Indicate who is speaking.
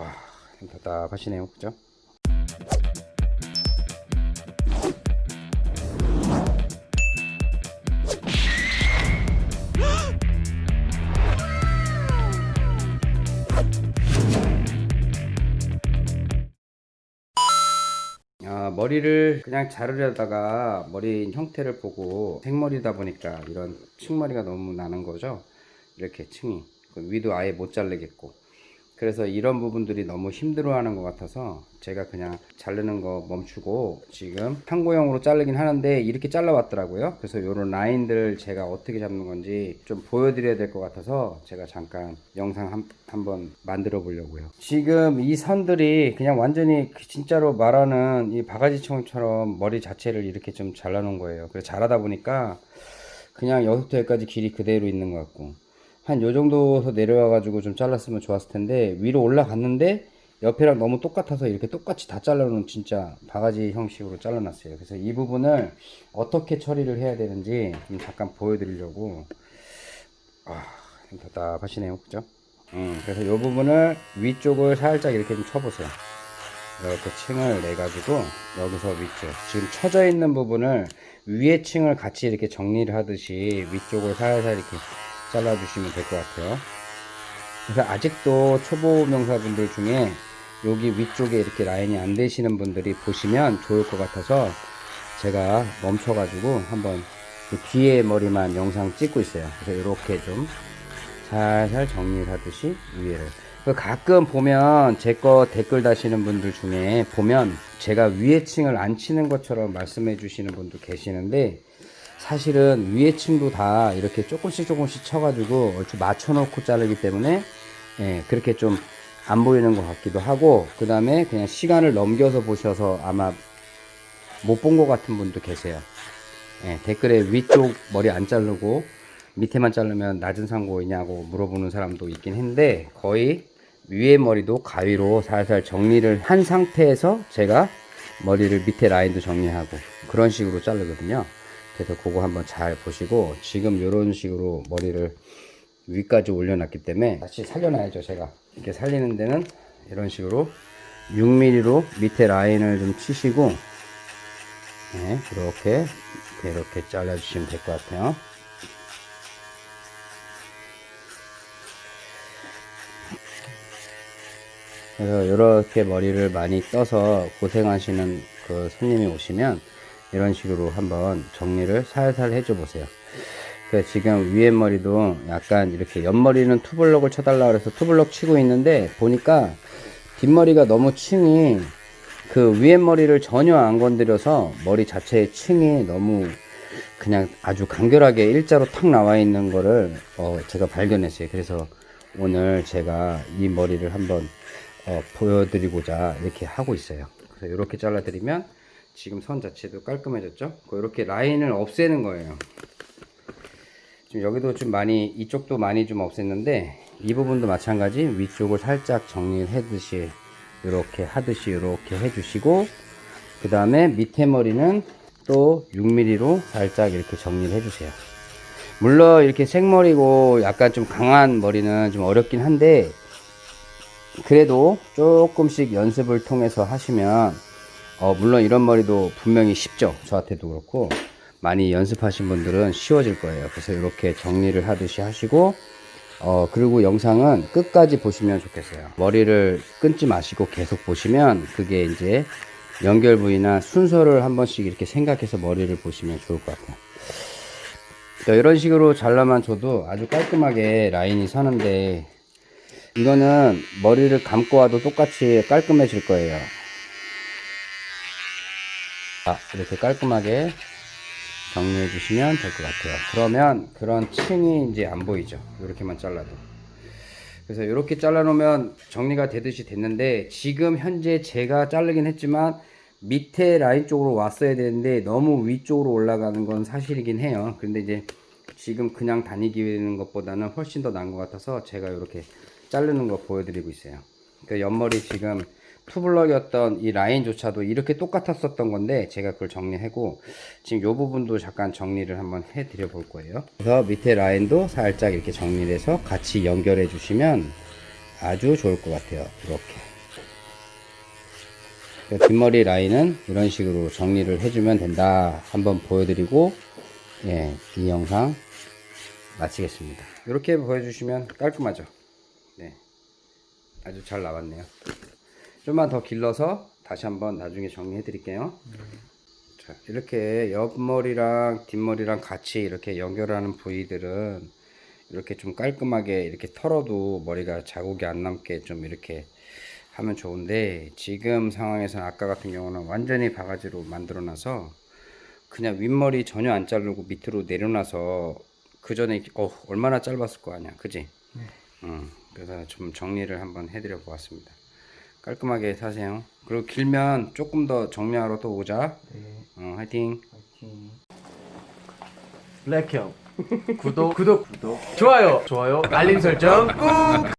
Speaker 1: 아, 답답하시네요. 그죠? 아, 머리를 그냥 자르려다가 머리 형태를 보고 생머리다 보니까 이런 층머리가 너무 나는 거죠. 이렇게 층이. 그 위도 아예 못 자르겠고. 그래서 이런 부분들이 너무 힘들어하는 것 같아서 제가 그냥 자르는 거 멈추고 지금 한고형으로 자르긴 하는데 이렇게 잘라왔더라고요. 그래서 이런 라인들 제가 어떻게 잡는 건지 좀 보여드려야 될 것 같아서 제가 잠깐 영상 한, 한번 만들어 보려고요. 지금 이 선들이 그냥 완전히 그 진짜로 말하는 이 바가지총처럼 머리 자체를 이렇게 좀 잘라 놓은 거예요. 그래서 잘하다 보니까 그냥 여기부터 여기까지 길이 그대로 있는 것 같고 한 요 정도서 내려와 가지고 좀 잘랐으면 좋았을 텐데 위로 올라갔는데 옆이랑 너무 똑같아서 이렇게 똑같이 다 잘라놓은 진짜 바가지 형식으로 잘라놨어요. 그래서 이 부분을 어떻게 처리를 해야 되는지 좀 잠깐 보여드리려고. 아좀 답답하시네요. 그죠? 음, 그래서 이 부분을 위쪽을 살짝 이렇게 좀 쳐보세요. 이렇게 층을 내 가지고 여기서 위쪽. 지금 쳐져 있는 부분을 위에 층을 같이 이렇게 정리를 하듯이 위쪽을 살살 이렇게 잘라 주시면 될 것 같아요. 그래서 아직도 초보 명사분들 중에 여기 위쪽에 이렇게 라인이 안 되시는 분들이 보시면 좋을 것 같아서 제가 멈춰 가지고 한번 이 뒤에 머리만 영상 찍고 있어요. 그래서 이렇게 좀 살살 정리를 하듯이 위에를. 그 가끔 보면 제 거 댓글 다시는 분들 중에 보면 제가 위에 층을 안 치는 것처럼 말씀해 주시는 분도 계시는데 사실은 위에 층도 다 이렇게 조금씩 조금씩 쳐가지고 얼추 맞춰놓고 자르기 때문에 예, 그렇게 좀 안 보이는 것 같기도 하고 그 다음에 그냥 시간을 넘겨서 보셔서 아마 못 본 것 같은 분도 계세요. 예, 댓글에 위쪽 머리 안 자르고 밑에만 자르면 낮은 상고이냐고 물어보는 사람도 있긴 한데 거의 위에 머리도 가위로 살살 정리를 한 상태에서 제가 머리를 밑에 라인도 정리하고 그런 식으로 자르거든요 그래서 그거 한번 잘 보시고 지금 이런 식으로 머리를 위까지 올려놨기 때문에 다시 살려놔야죠 제가. 이렇게 살리는 데는 이런 식으로 6mm로 밑에 라인을 좀 치시고 네, 이렇게 이렇게 잘라주시면 될 것 같아요. 그래서 이렇게 머리를 많이 떠서 고생하시는 그 손님이 오시면 이런 식으로 한번 정리를 살살 해줘 보세요. 그 지금 위에 머리도 약간 이렇게 옆머리는 투블럭을 쳐달라 그래서 투블럭 치고 있는데 보니까 뒷머리가 너무 층이 그 위에 머리를 전혀 안 건드려서 머리 자체의 층이 너무 그냥 아주 간결하게 일자로 탁 나와 있는 거를 어 제가 발견했어요. 그래서 오늘 제가 이 머리를 한번 어 보여드리고자 이렇게 하고 있어요. 그래서 이렇게 잘라 드리면 지금 선 자체도 깔끔해졌죠? 이렇게 라인을 없애는 거예요. 지금 여기도 좀 많이 이쪽도 많이 좀 없앴는데 이 부분도 마찬가지 위쪽을 살짝 정리를 해듯이 이렇게 하듯이 이렇게 해주시고 그 다음에 밑에 머리는 또 6mm로 살짝 이렇게 정리를 해주세요. 물론 이렇게 생머리고 약간 좀 강한 머리는 좀 어렵긴 한데 그래도 조금씩 연습을 통해서 하시면 어 물론 이런 머리도 분명히 쉽죠. 저한테도 그렇고 많이 연습하신 분들은 쉬워질 거예요. 그래서 이렇게 정리를 하듯이 하시고 어 그리고 영상은 끝까지 보시면 좋겠어요. 머리를 끊지 마시고 계속 보시면 그게 이제 연결 부위나 순서를 한 번씩 이렇게 생각해서 머리를 보시면 좋을 것 같아요. 자, 이런 식으로 잘라만 줘도 아주 깔끔하게 라인이 서는데 이거는 머리를 감고 와도 똑같이 깔끔해질 거예요 아, 이렇게 깔끔하게 정리해 주시면 될 것 같아요. 그러면 그런 층이 이제 안 보이죠? 이렇게만 잘라도. 그래서 이렇게 잘라 놓으면 정리가 되듯이 됐는데 지금 현재 제가 자르긴 했지만 밑에 라인 쪽으로 왔어야 되는데 너무 위쪽으로 올라가는 건 사실이긴 해요. 근데 이제 지금 그냥 다니기는 것보다는 훨씬 더 나은 것 같아서 제가 이렇게 자르는 거 보여드리고 있어요. 그 옆머리 지금 투블럭이었던 이 라인조차도 이렇게 똑같았었던 건데 제가 그걸 정리하고 지금 요 부분도 잠깐 정리를 한번 해 드려 볼 거예요 그래서 밑에 라인도 살짝 이렇게 정리를 해서 같이 연결해 주시면 아주 좋을 것 같아요. 이렇게. 그 뒷머리 라인은 이런 식으로 정리를 해주면 된다. 한번 보여드리고, 예, 이 영상 마치겠습니다. 이렇게 보여주시면 깔끔하죠. 네. 아주 잘 나왔네요. 좀만 더 길러서 다시 한번 나중에 정리해 드릴게요. 자, 이렇게 옆머리랑 뒷머리랑 같이 이렇게 연결하는 부위들은 이렇게 좀 깔끔하게 이렇게 털어도 머리가 자국이 안 남게 좀 이렇게 하면 좋은데 지금 상황에서는 아까 같은 경우는 완전히 바가지로 만들어 놔서 그냥 윗머리 전혀 안 자르고 밑으로 내려놔서 그 전에 어 얼마나 짧았을 거 아니야 그지? 음, 그래서 좀 정리를 한번 해드려 보았습니다 깔끔하게 사세요. 그리고 길면 조금 더 정리하러 또 오자. 어, 화이팅.
Speaker 2: 블랙형. 구독. 구독. 구독. 좋아요. 좋아요. 알림 설정 꾹